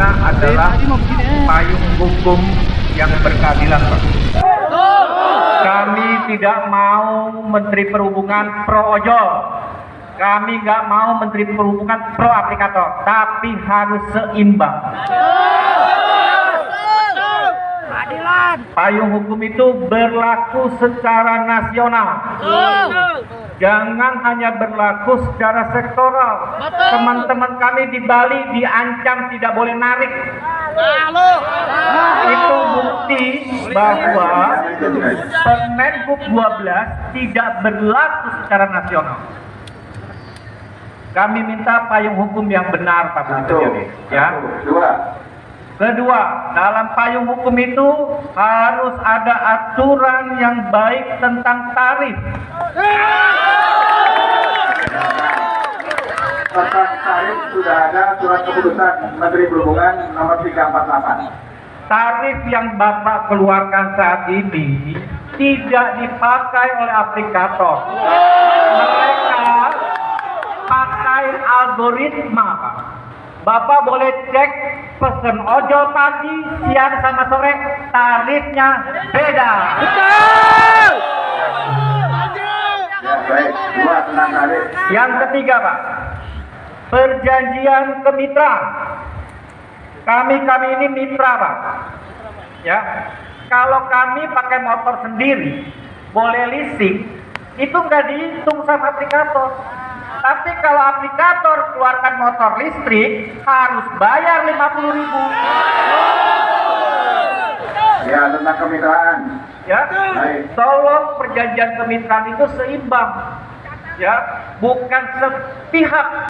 kita adalah payung hukum yang berkeadilan Pak. Kami tidak mau Menteri Perhubungan pro ojol. Kami nggak mau Menteri Perhubungan pro aplikator, tapi harus seimbang. Payung hukum itu berlaku secara nasional. Jangan hanya berlaku secara sektoral. Teman-teman kami di Bali diancam tidak boleh narik. Itu bukti bahwa Permenhub 12 tidak berlaku secara nasional. Kami minta payung hukum yang benar Pak Budi. Ya. Dua. Kedua, dalam payung hukum itu harus ada aturan yang baik tentang tarif. Tentang tarif sudah ada surat keputusan Menteri Perhubungan nomor 348. Tarif yang Bapak keluarkan saat ini tidak dipakai oleh aplikator. Mereka pakai algoritma, Pak. Bapak boleh cek pesen ojol pagi, siang sama sore, tarifnya beda. Tarif. Yang ketiga, Pak, perjanjian kemitraan. Kami kami ini mitra, Pak. Ya, kalau kami pakai motor sendiri, boleh leasing, itu nggak dihitung sama aplikator. Tapi kalau aplikator keluarkan motor listrik, harus bayar 50 ribu. Ya, tentang kemitraan. Ya, Baik. tolong perjanjian kemitraan itu seimbang. Ya, bukan sepihak